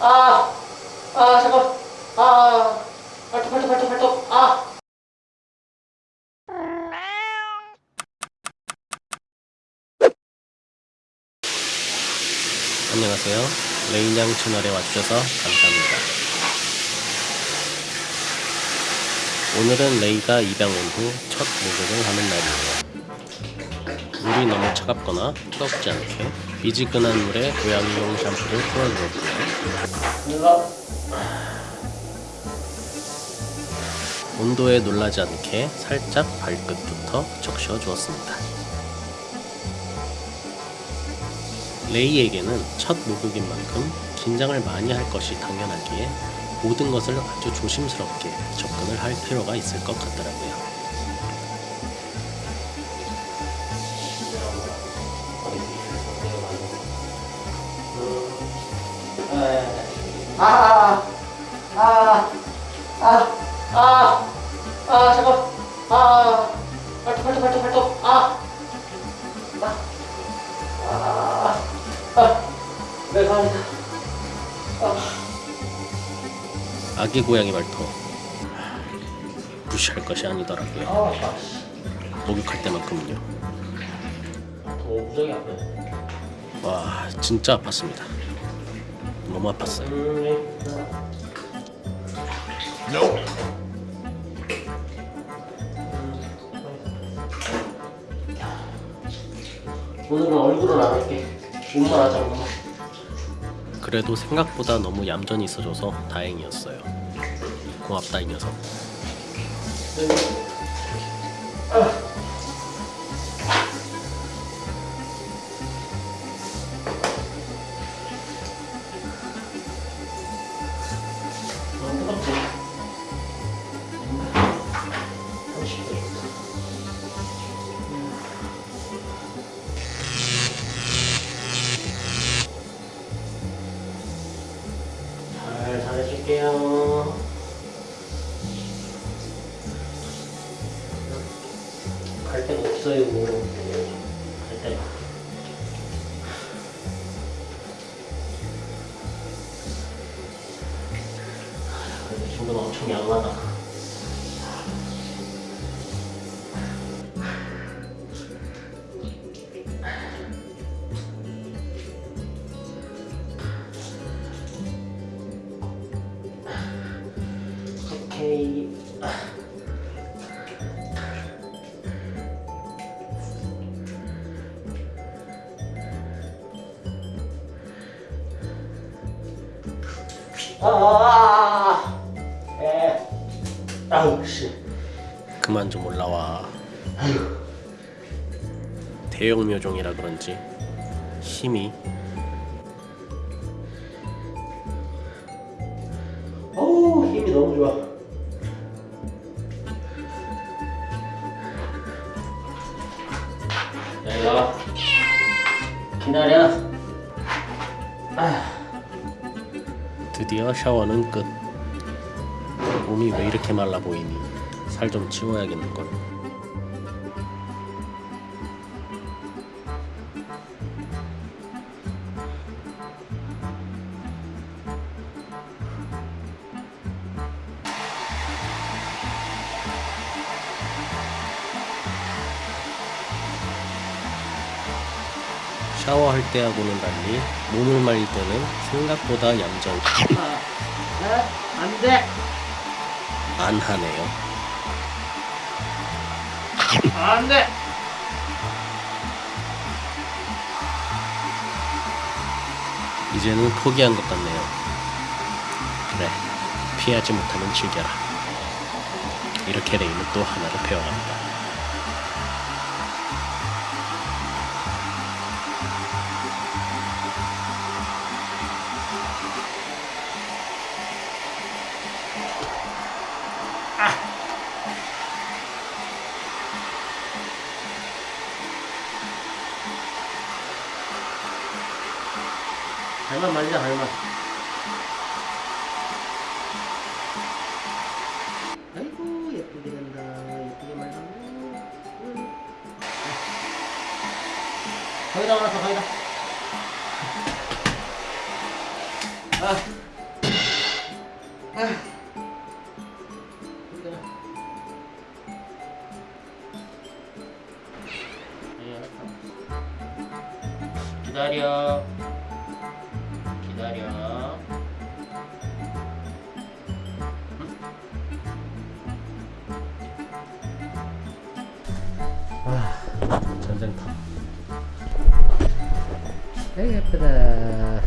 아, 아, 잠깐. 아, 발톱, 발톱, 발톱, 발톱. 아. 안녕하세요. 레이냥 채널에 와주셔서 감사합니다. 오늘은 레이가 입양 온 후 첫 목욕을 하는 날이에요. 물이 너무 차갑거나 뜨겁지 않게 미지근한 물에 고양이용 샴푸를 풀어주었고요. 온도에 놀라지 않게 살짝 발끝부터 적셔 주었습니다. 레이에게는 첫 목욕인 만큼 긴장을 많이 할 것이 당연하기에 모든 것을 아주 조심스럽게 접근을 할 필요가 있을 것 같더라고요. 아, 아, 아, 아, 아, 아, 잠깐. 아, 발톱, 발톱, 발톱, 발톱. 아, 아, 아, 아, 네, 감사합니다. 아기 고양이 발톱 무시할 것이 아니더라고요. 아. 목욕할 때만큼은요. 와 진짜 아팠습니다. 너무 아팠어요. 음, 오늘은 얼굴은 안 할게. 몸만 하자, 몸만. 그래도 생각보다 너무 얌전히 있어줘서 다행이었어요. 고맙다 이 녀석. 너 갈 데가 없어요. 갈 데가. 그래도 이 정도면 엄청 양호하다. 오케이. 그만 좀 올라와. 대형 묘종이라 그런지 힘이 어우 힘이 너무 좋아. 야 이거 기다려. 아, 드디어 샤워는 끝. 몸이 왜 이렇게 말라 보이니? 살 좀 치워야겠는걸. 샤워할 때하고는 달리 몸을 말릴 때는 생각보다 얌전히 아, 아, 안 돼. 안 하네요. 안 돼. 이제는 포기한 것 같네요. 그래, 피하지 못하면 즐겨라. 이렇게 레이는 또 하나를 배워갑니다. 발만 말리자 발만. 아이고 예쁘게 된다. 예쁘게 말리고. 음. 거기다 올라서 거기다. 아. 네, 알았어. 기다려. 기다려. 전쟁터. 아이 예쁘다.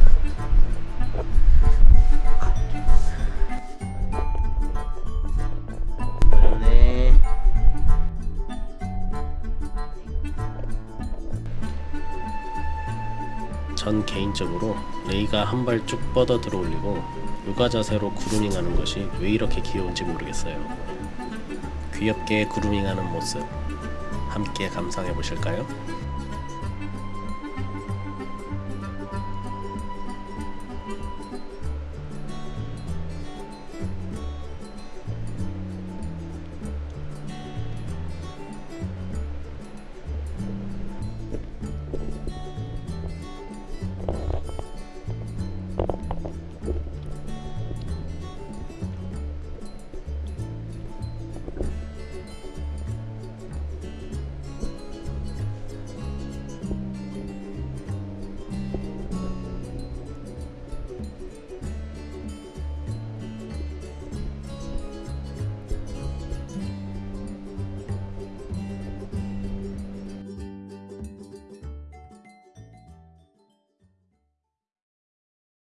어렵네. 전 개인적으로 레이가 한 발 쭉 뻗어 들어올리고 요가 자세로 구루밍하는 것이 왜 이렇게 귀여운지 모르겠어요. 귀엽게 구루밍하는 모습 함께 감상해 보실까요?